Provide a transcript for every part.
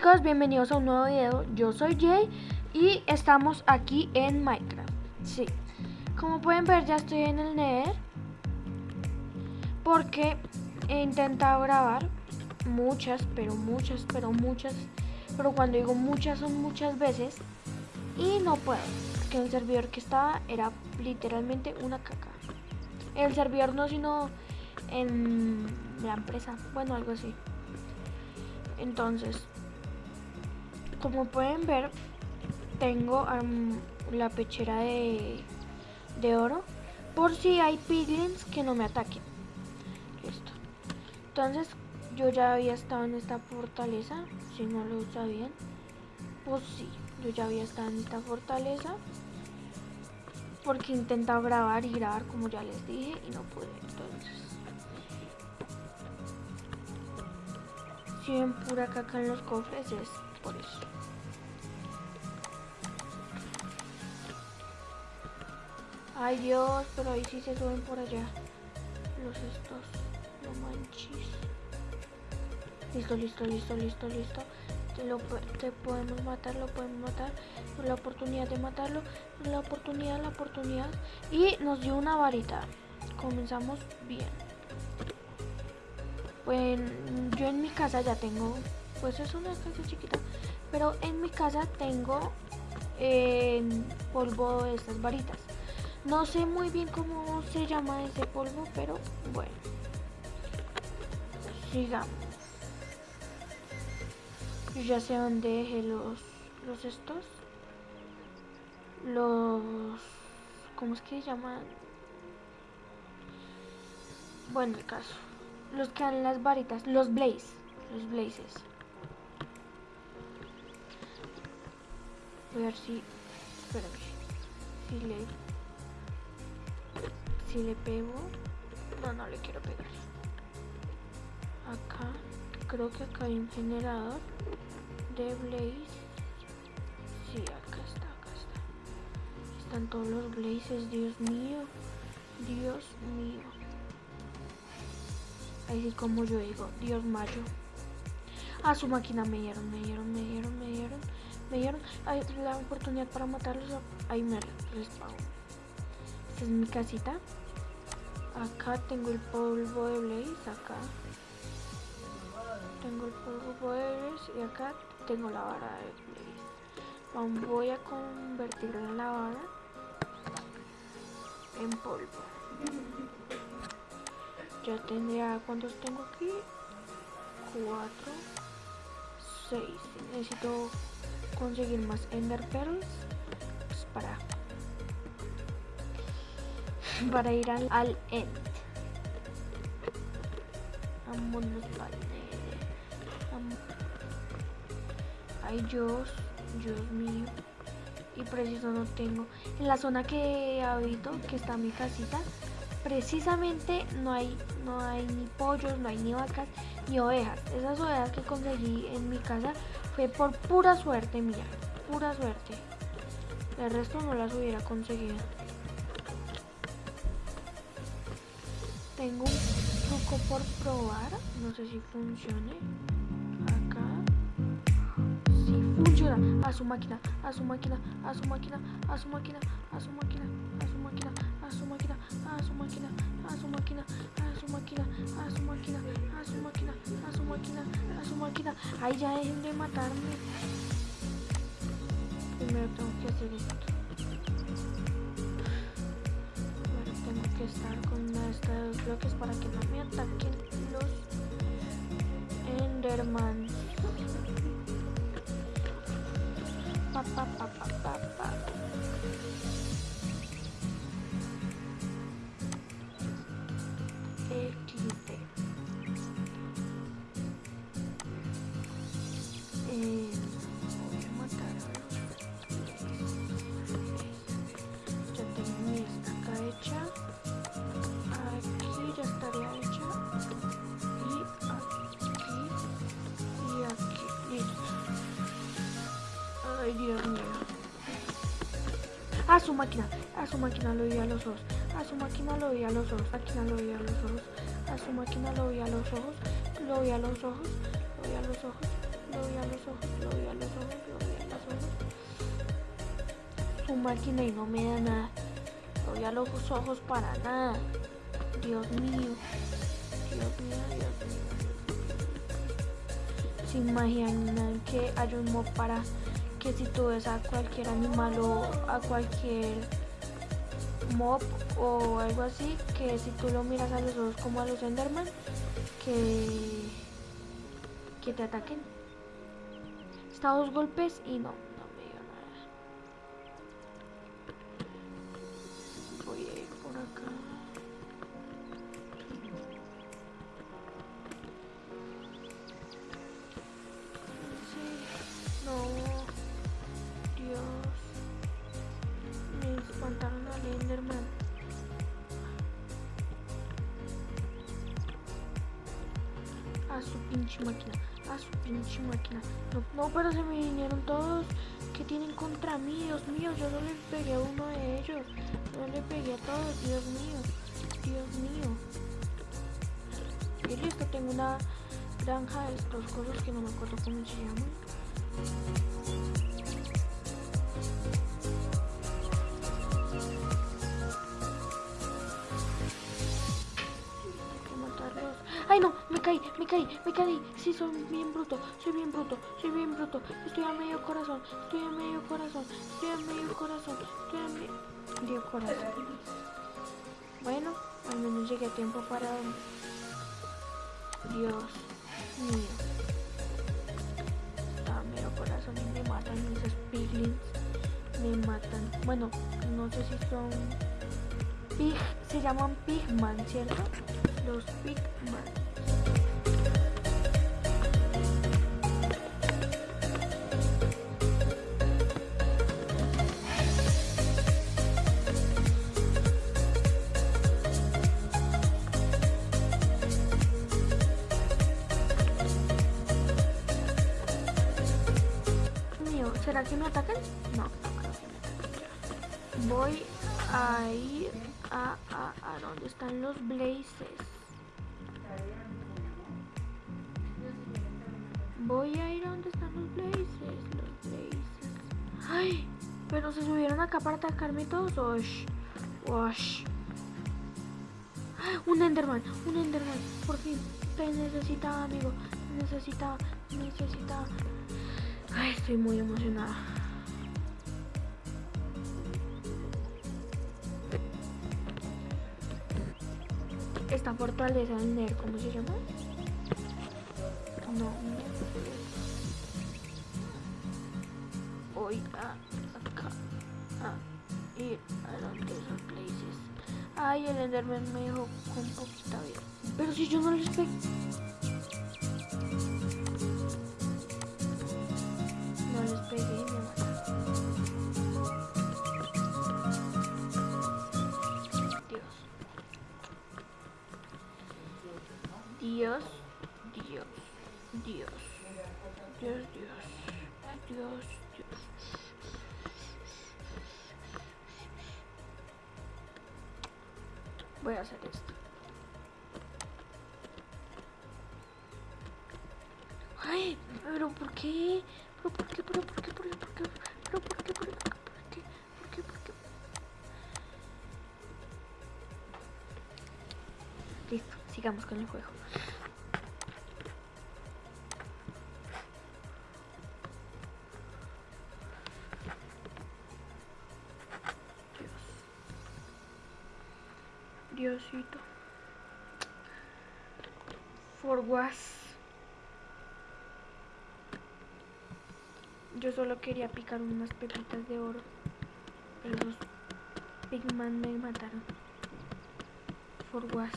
chicos, bienvenidos a un nuevo video. Yo soy Jay y estamos aquí en Minecraft. Sí, como pueden ver ya estoy en el Nether porque he intentado grabar muchas, pero muchas, pero muchas, pero cuando digo muchas son muchas veces y no puedo, porque el servidor que estaba era literalmente una caca. El servidor no, sino en la empresa, bueno, algo así. Entonces, como pueden ver, tengo la pechera de, de oro por si hay piglins que no me ataquen. Listo. Entonces, yo ya había estado en esta fortaleza, si no lo sabían. Pues sí, yo ya había estado en esta fortaleza. Porque he intentado grabar y grabar como ya les dije y no pude. Entonces, si ven pura caca en los cofres es por eso. Ay Dios, pero ahí sí se suben por allá. Los estos, no manches. Listo, listo, listo, listo, listo. Te, lo, te podemos matar, lo podemos matar. La oportunidad de matarlo, la oportunidad, la oportunidad. Y nos dio una varita. Comenzamos bien. Pues yo en mi casa ya tengo, pues es una casa chiquita, pero en mi casa tengo eh, polvo de estas varitas. No sé muy bien cómo se llama ese polvo, pero bueno. Sigamos. Yo ya sé dónde dejé los, los estos. Los... ¿Cómo es que se llaman? Bueno, el caso. Los que dan las varitas. Los blaze. Los blazes. Voy a ver si... Espérame. Si le si le pego. No no le quiero pegar. Acá creo que acá hay un generador de blaze. Sí acá está acá está. Están todos los blazes dios mío dios mío. Ahí sí como yo digo dios mayo. A su máquina me dieron me dieron me dieron me dieron me dieron la oportunidad para matarlos ahí me respawn esta es mi casita Acá tengo el polvo de Blaze, acá. Tengo el polvo de Blaze y acá tengo la vara de Blaze. Voy a convertir la vara en polvo. Ya tendría, ¿cuántos tengo aquí? Cuatro, seis. Necesito conseguir más Ender Pearls pues para para ir al, al end. Vámonos Ay Dios, Dios mío. Y preciso no tengo. En la zona que habito, que está mi casita, precisamente no hay, no hay ni pollos, no hay ni vacas, ni ovejas. Esas ovejas que conseguí en mi casa por pura suerte mía, pura suerte. El resto no las hubiera conseguido. Tengo un truco por probar. No sé si funcione. Acá. Si funciona. A su máquina, a su máquina, a su máquina, a su máquina, a su máquina, máquina, a su máquina, a su máquina, a su máquina, a su máquina, a su máquina, a su máquina. Ay, ya dejen de matarme. Primero tengo que hacer esto. que estar con estos bloques para que no me ataquen los Enderman. Pa, pa, pa, este. Eh, voy a matar a Ya tengo mi estaca hecha. Aquí ya estaría hecha. Y aquí. Y aquí. Listo. Ay, Dios mío. Ah, su máquina su máquina lo veía a los ojos, a su máquina lo veía a los ojos, máquina lo veía a los ojos, a su máquina lo veía a los ojos, lo veía a los ojos, lo veía a los ojos, lo veía a los ojos, lo veía a los ojos, lo veía los ojos. Su máquina y no me da nada, lo veía a los ojos para nada. Dios mío, Dios mío, Dios mío. ¿Se imaginan que hay un mod para que si tú ves a cualquier animal o a cualquier mob o algo así, que si tú lo miras a los ojos como a los Enderman, que, que te ataquen? Está dos golpes y no. Su pinche máquina, a su pinche máquina. No, no, pero se me vinieron todos que tienen contra mí, Dios mío, yo no le pegué a uno de ellos, no le pegué a todos, Dios mío, Dios mío. Y listo, tengo una granja de estos cosas que no me acuerdo cómo se llaman. Me caí, me caí, me caí. Sí, soy bien bruto, soy bien bruto, soy bien bruto. Estoy a medio corazón, estoy a medio corazón, estoy a medio corazón, estoy a medio corazón. Bueno, al menos llegué a tiempo para... Dios mío. A medio corazón y me matan esos piglins. Me matan. Bueno, no sé si son... Pig, se llaman pigman, ¿cierto? Los pigman. Los blazes. Voy a ir a donde están los blazes, los blazes. Ay, pero se subieron acá para atacarme todos. Osh, osh. Un Enderman, un Enderman, por fin. Te necesitaba, amigo. Te necesitaba, necesitaba. Ay, estoy muy emocionada. Esta fortaleza del Ner, ¿cómo se llama? No, Voy a ir a donde esos places. Ay, el Enderman me dejó con poquita vida. Pero si yo no les pegué. Dios, Dios, Dios, Dios, Dios, Dios, Dios. Voy a hacer esto. Ay, pero ¿por qué? ¿Pero por qué? ¿Pero por qué? ¿Pero por qué? ¿Pero por qué? ¿Pero por qué? ¿Por qué? ¿Por qué? ¿Por qué? Listo, sigamos con el juego. Diosito. For was. Yo solo quería picar unas pepitas de oro. Pero los Pigman me mataron. For was.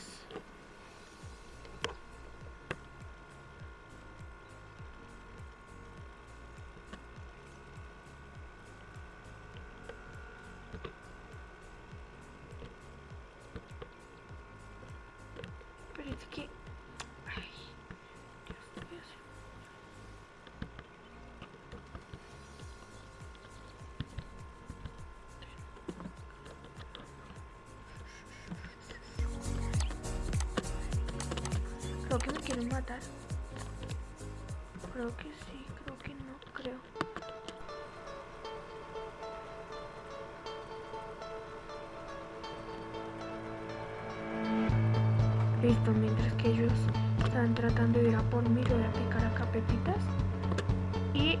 matar? Creo que sí, creo que no, creo. Listo, mientras que ellos están tratando de ir a por mí, yo voy a picar acá pepitas. Y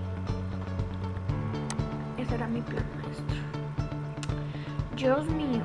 ese era mi plan maestro. Dios mío.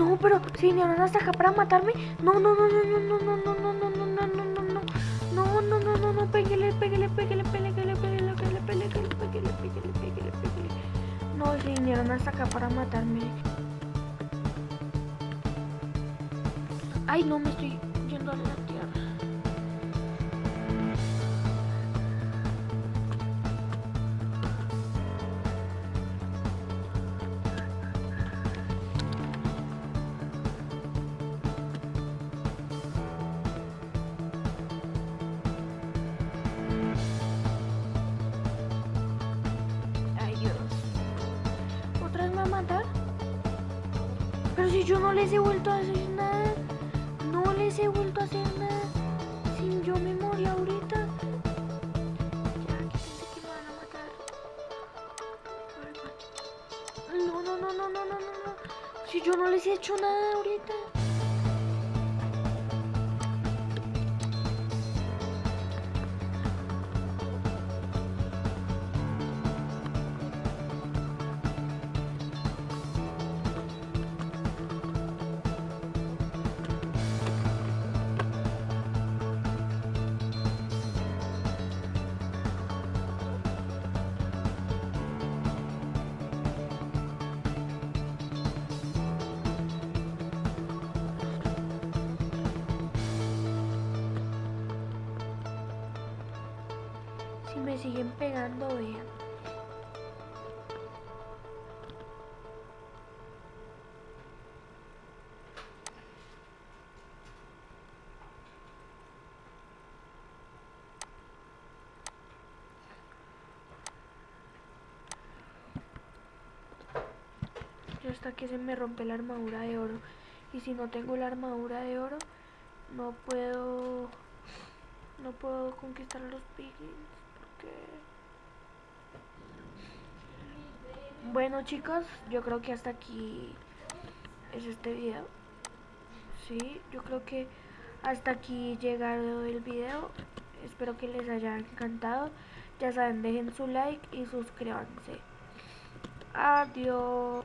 No, pero si vinieron hasta acá para matarme. No, no, no, no, no, no, no, no, no, no, no, no, no, no, no. No, no, no, no, no, pégale, pégale, pégale, pégale, pégale, pégale, pégale, pégale, pégale, pégale, pégale, pégale. No, si vinieron hasta acá para matarme. Ay, no, me estoy yendo a yo no les he vuelto a hacer nada. No les he vuelto a hacer nada. Sin yo me morí ahorita. Ya, quítense que me van a matar. No, no, no, no, no, no, no. Si yo no les he hecho nada ahorita. Siguen pegando. Y hasta que se me rompe la armadura de oro. Y si no tengo la armadura de oro, no puedo no puedo conquistar los piglins bueno chicos yo creo que hasta aquí es este video. Sí yo creo que hasta aquí llegado el video. Espero que les haya encantado. Ya saben dejen su like y suscríbanse. Adiós.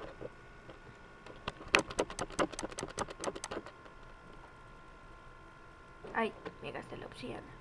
Ay me gasté la obsidiana